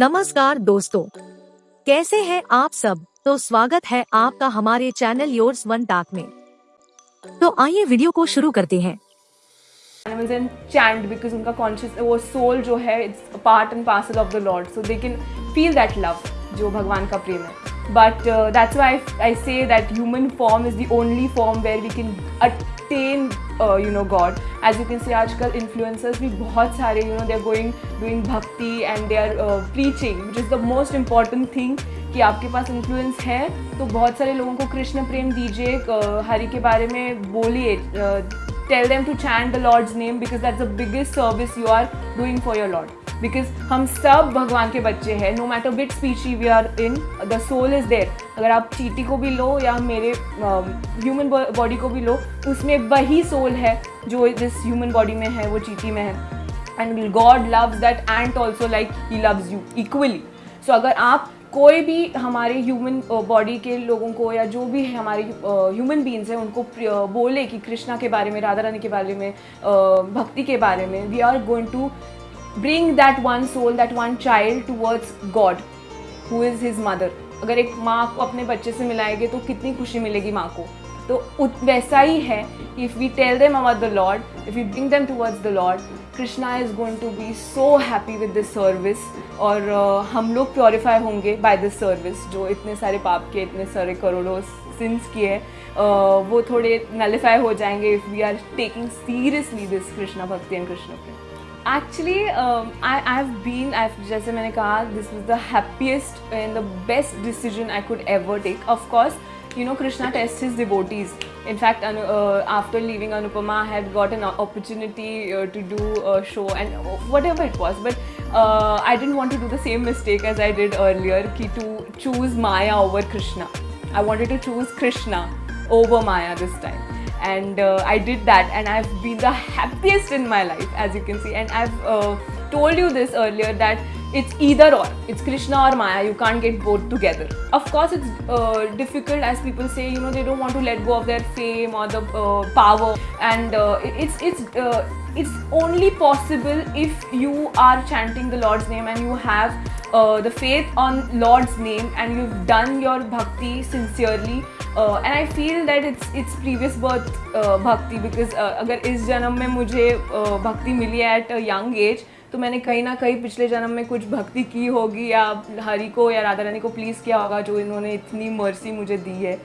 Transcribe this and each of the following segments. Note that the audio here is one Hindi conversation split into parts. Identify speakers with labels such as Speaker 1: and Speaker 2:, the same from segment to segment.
Speaker 1: नमस्कार दोस्तों कैसे हैं आप सब तो स्वागत है आपका हमारे चैनल योर्स वन टाक में तो आइए वीडियो को शुरू करते हैं
Speaker 2: animals and chant because उनका conscious वो soul जो है it's a part and parcel of the Lord so they can feel that love जो भगवान का प्रेम है but uh, that's why I, I say that human form is the only form where we can attain you know God as you can see आजकल इन्फ्लुएंसर्स भी बहुत सारे you know they are going doing bhakti and they are preaching which is the most important thing कि आपके पास इन्फ्लुएंस है तो बहुत सारे लोगों को कृष्ण प्रेम दीजिए uh, हरि के बारे में बोलिए uh, tell them to chant the lord's name because that's the biggest service you are doing for your lord because हम सब भगवान के बच्चे हैं no matter which species we are in the soul is there अगर आप चीटी को भी लो या मेरे ह्यूमन uh, बॉडी को भी लो उसमें वही सोल है जो जिस ह्यूमन बॉडी में है वो चीटी में है. And God loves that and also like he loves you equally so अगर आप कोई भी हमारे ह्यूमन बॉडी के लोगों को या जो भी हमारे ह्यूमन बींग्स हैं, उनको बोले कि कृष्णा के बारे में, राधा रानी के बारे में भक्ति के बारे में we are going to bring that one soul that one child towards God who is his mother अगर एक माँ को अपने बच्चे से मिलाएँगे तो कितनी खुशी मिलेगी माँ को। तो वैसा ही है कि if we tell them about the lord if you bring them towards the lord Krishna is going to be so happy with this service और uh, हम लोग प्योरीफाई होंगे बाय दिस सर्विस जो इतने सारे पाप के इतने सारे करोड़ों सिंस किए uh, वो थोड़े नलीफाई हो जाएँगे if we are taking seriously this Krishna bhakti and Krishna prem actually I I have been जैसे मैंने कहा this is the happiest and the best decision I could ever take of course you know krishna tests his devotees. In fact uh, after leaving anupama i had got an opportunity uh, to do a show and whatever it was. But uh, i didn't want to do the same mistake as i did earlier ki to choose maya over krishna. I wanted to choose krishna over maya this time. And uh, I did that and I've been the happiest in my life as you can see. And I've uh, told you this earlier that it's either or it's Krishna or Maya you can't get both together of course it's uh, difficult as people say you know they don't want to let go of their fame or the uh, power and uh, it's it's uh, it's only possible if you are chanting the Lord's name and you have the faith on Lord's name and you've done your bhakti sincerely uh, and I feel that it's it's previous birth uh, bhakti because uh, अगर इस जन्म में मुझे uh, भक्ति मिली है एट अ यंग एज तो मैंने कहीं ना कहीं पिछले जन्म में कुछ भक्ति की होगी या हरि को या राधा रानी को प्लीज़ किया होगा जो इन्होंने इतनी मर्सी मुझे दी है।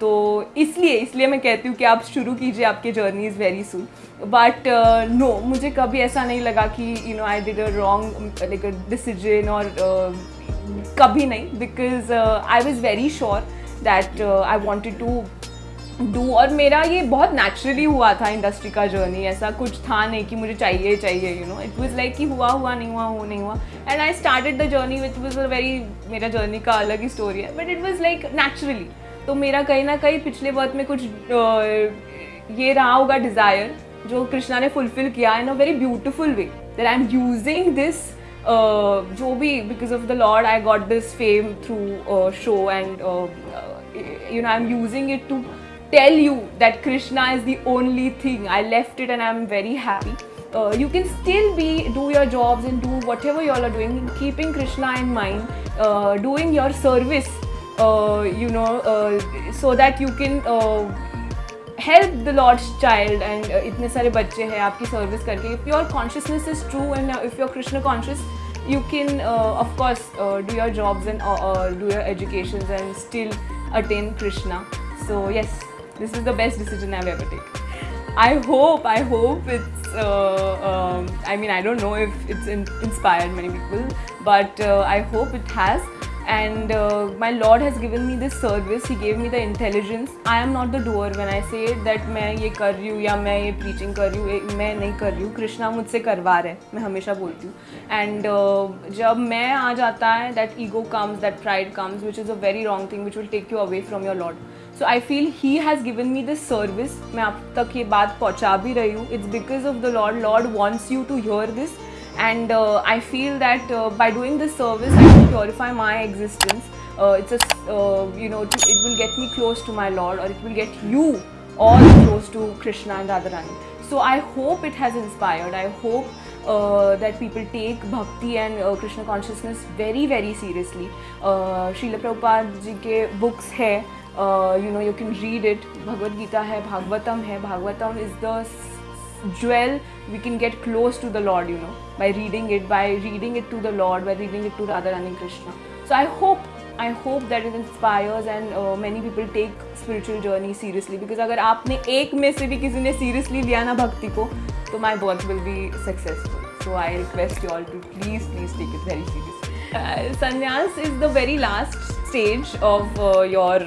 Speaker 2: तो इसलिए इसलिए मैं कहती हूँ कि आप शुरू कीजिए आपके journey is very soon but no मुझे कभी ऐसा नहीं लगा कि you know I did a wrong like a decision और कभी नहीं। Because I was very sure that I wanted to do और मेरा ये बहुत नेचुरली हुआ था इंडस्ट्री का जर्नी ऐसा कुछ था नहीं कि मुझे चाहिए चाहिए you know it was like कि हुआ हुआ, नहीं हुआ हो नहीं हुआ। And I started the journey which was a very मेरा जर्नी का अलग ही स्टोरी है। But it was like naturally तो मेरा कहीं ना कहीं पिछले वर्थ में कुछ ये रहा होगा डिज़ायर जो कृष्णा ने फुलफिल किया in a very beautiful way that I am using this जो भी because of the Lord I got this fame through show and you know I am using it to tell you that krishna is the only thing. I left it and i'm very happy. Uh, you can still be do your jobs and do whatever you all are doing keeping krishna in mind uh, doing your service uh, you know uh, so that you can help the lord's child. And itne sare bacche hai aapki service karke. If your consciousness is true and if you're krishna conscious you can of course do your jobs and do your educations and still attain Krishna. So yes, this is the best decision I've ever taken. I hope, I hope it's, uh, um, I mean, I don't know if it's in inspired many people, but uh, I hope it has. And uh, my Lord has given me this service. He gave me the intelligence. I am not the doer when I say that मैं ये कर रही हूँ या मैं ये preaching कर रही हूँ मैं नहीं कर रही हूँ कृष्णा मुझसे करवा रहे मैं हमेशा बोलती हूँ एंड uh, जब मैं आ जाता है that ego comes that pride comes which is a very wrong thing which will take you away from your Lord So I feel he has given me this service मैं अब तक ये बात पहुँचा भी रही हूँ. It's because of the Lord Lord wants you to hear this and I feel that by doing this service I will purify my existence it's you know it will get me close to my Lord और it will get you all close to Krishna and Radha Rani so I hope it has inspired I hope that people take bhakti and Krishna consciousness very very seriously Shrila Prabhupada ji के बुक्स है you know you can read it. Bhagavad Gita hai, Bhagavatam hai. Bhagavatam is the jewel we can get close to the Lord, you know, by reading it, by reading it to the Lord, by reading it to Radharani Krishna. So I hope I hope that it inspires and many people take spiritual journey seriously because अगर आपने एक में से भी किसी ने सीरियसली लिया ना भक्ति को तो my birth will be successful so I request you all to please please take it very serious sannyas is the very last stage of your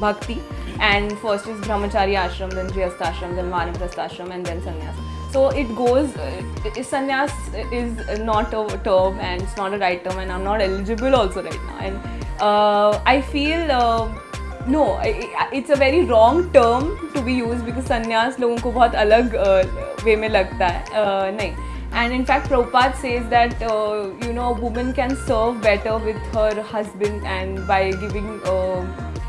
Speaker 2: bhakti and first is brahmachari ashram then grihasthashram then vanaprasthashram and then sannyas so it goes uh, sannyas is not a term and it's not a right term and i'm not eligible also right now and uh, i feel uh, no it's a very wrong term to be used because sannyas लोगों को बहुत अलग वे में लगता है नहीं and in fact Prabhupada says that uh, you know a woman can serve better with her husband and by giving uh,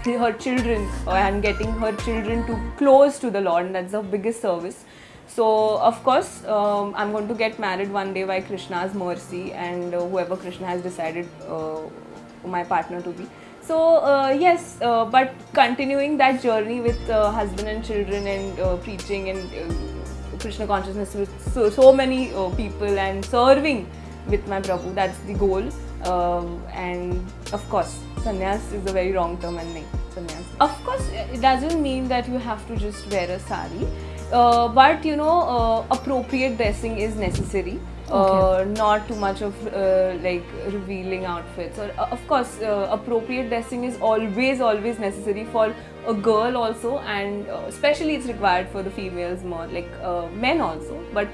Speaker 2: her children and getting her children to close to the Lord and that's the biggest service so of course, um, I'm going to get married one day by Krishna's mercy and uh, whoever Krishna has decided uh, my partner to be. So uh, yes, uh, but continuing that journey with uh, husband and children and uh, preaching and Krishna consciousness with so, so many people and serving with my Prabhu, that's the goal. Um, and of course, sannyas is a very wrong term and name. Sannyas. Of course, it doesn't mean that you have to just wear a sari uh, but you know uh, appropriate dressing is necessary uh, okay. not too much of uh, like revealing outfits. Or uh, of course uh, appropriate dressing is always always necessary for a girl also. And especially it's required for the females more like men also but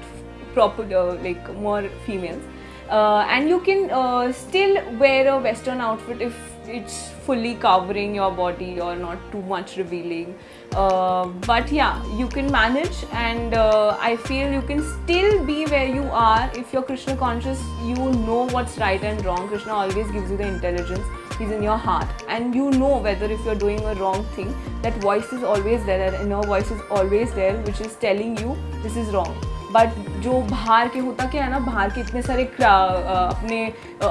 Speaker 2: proper like more females and you can still wear a western outfit if it's fully covering your body or not too much revealing. Uh, but yeah you can manage and uh, I feel you can still be where you are. If you're Krishna conscious you know what's right and wrong. Krishna always gives you the intelligence. He's in your heart. And you know whether if you're doing a wrong thing that voice is always there that inner voice is always there which is telling you this is wrong but जो बाहर के होता क्या है ना, बाहर के इतने सारे अपने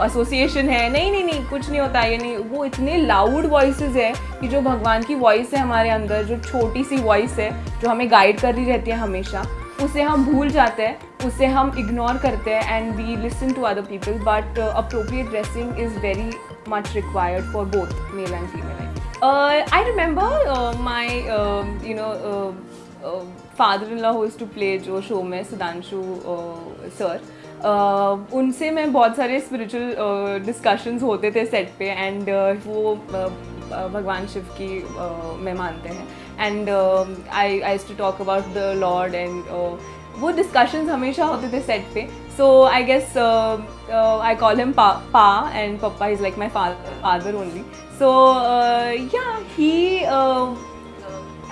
Speaker 2: एसोसिएशन है। नहीं नहीं नहीं, कुछ नहीं होता, ये नहीं। वो इतने लाउड वॉइसेस है कि जो भगवान की वॉइस है हमारे अंदर, जो छोटी सी वॉइस है, जो हमें गाइड कर रही रहती है हमेशा, उसे हम भूल जाते हैं, उसे हम इग्नोर करते हैं and we listen to other people but appropriate dressing is very much required for both male and female I remember my you know father in law who's to play जो शो में सुधांशु सर uh, उनसे मैं बहुत सारे स्पिरिचुअल डिस्कशंस uh, होते थे सेट पे एंड uh, वो भगवान शिव की में मानते हैं। And I I to talk about the Lord and वो डिस्कशंस हमेशा होते थे सेट पे। So I guess I call him pa and papa is like my father only so yeah he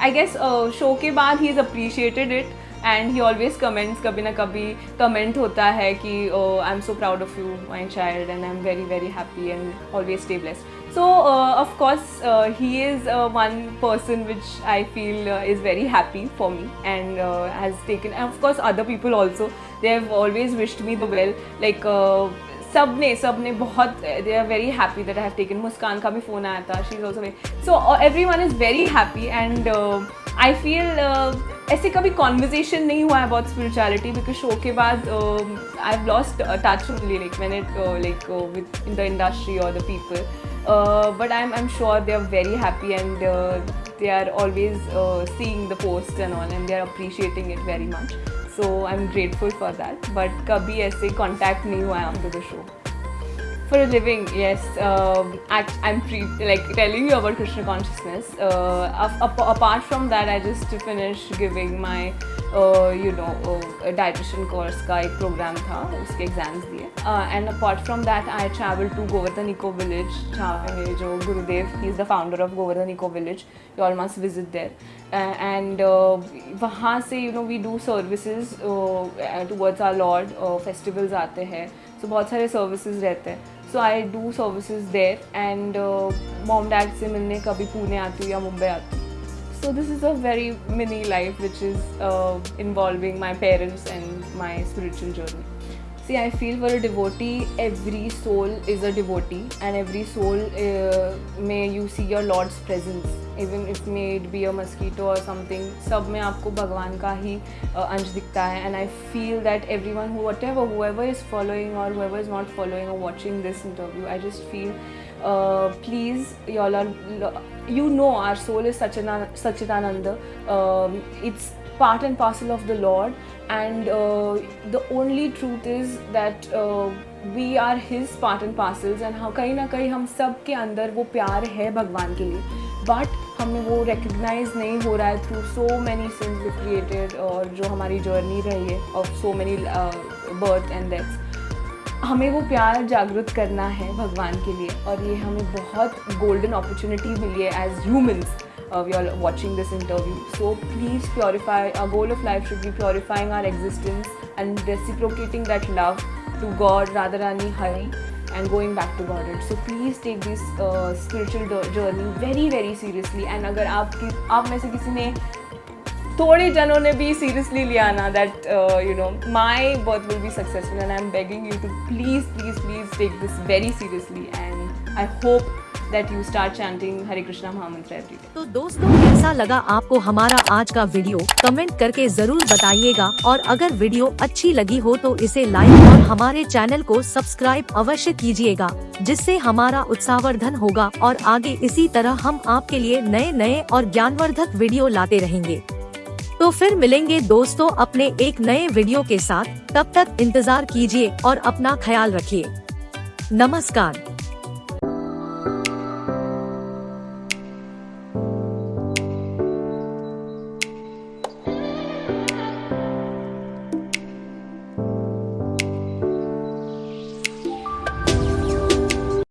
Speaker 2: I guess show के बाद he is appreciated it and he always comments कभी ना कभी कमेंट होता है कि I am so proud of you my child and I am very very happy and always stay blessed so uh, of course uh, he is uh, one person which I feel uh, is very happy for me and uh, has taken and of course other people also they have always wished me the well like uh, सबने सबने बहुत they are very happy that I have taken Muskaan का भी फ़ोन आया था she is also very so everyone is very happy and I feel ऐसे कभी कॉन्वर्जेसन नहीं हुआ है अबाउट स्पिरिचुअलिटी बिकॉज़ शो के बाद I have lost touch like मैंने like within the industry और the people but I am I am sure they are very happy and they are always seeing the post and posts and they are they it very it so I am grateful for that but कभी ऐसे कॉन्टैक्ट नहीं हुआ है after the show for a living yes um, i'm pre- like telling you about krishna consciousness uh, apart from that i just finished giving my uh, you know uh, dietitian course का एक program था उसके exams दिए and apart from that I traveled to Govardhan Eco Village जहाँ पे मेरे जो गुरुदेव he is the founder of Govardhan Eco Village you all must visit there uh, and uh, वहाँ से you know we do services uh, towards our Lord uh, festivals आते हैं so बहुत सारे services रहते हैं so I do services there and mom dad से मिलने कभी पुणे आती हूँ या मुंबई आती हूँ। So this is a very mini life which is involving my parents and my spiritual journey See, I feel for a devotee, every soul is a devotee, and every soul uh, may you see your Lord's presence. Even if may it be a mosquito or something, सब में आपको भगवान का ही uh, अंश दिखता है and I feel that everyone who whatever whoever is following or whoever is not following or watching this interview, I just feel uh, please y'all are you know our soul is Sachidan, Sachidananda. Um, it's part and parcel of the Lord, And uh, the only truth is that uh, we are His part and parcels, and हाँ कहीं ना कहीं हम सब के अंदर वो प्यार है भगवान के लिए बट हमें वो रिकग्नाइज नहीं हो रहा है through so many sins we created और जो हमारी जर्नी रही है of so many birth and deaths हमें वो प्यार जागृत करना है भगवान के लिए और ये हमें बहुत गोल्डन अपॉर्चुनिटी मिली है as humans we are watching this interview so please purify a goal of life should be purifying our existence and reciprocating that love to God Radha Rani Hari and going back to Godhead. So please take this uh, spiritual journey very very seriously. And अगर आपकी आप में से किसी ने थोड़े जनों ने भी सीरियसली लिया ना that you know my birth will be successful and I am begging you to please please please take this very seriously and I hope that you start chanting Hare Krishna Mahamantra every day.
Speaker 1: तो दोस्तों, कैसा लगा आपको हमारा आज का वीडियो कमेंट करके ज़रूर बताइएगा और अगर वीडियो अच्छी लगी हो तो इसे लाइक और हमारे चैनल को सब्सक्राइब अवश्य कीजिएगा, जिससे हमारा उत्साहवर्धन होगा और आगे इसी तरह हम आपके लिए नए नए और ज्ञानवर्धक वीडियो लाते रहेंगे तो फिर मिलेंगे दोस्तों अपने एक नए वीडियो के साथ। तब तक इंतज़ार कीजिए और अपना ख्याल रखिए। नमस्कार।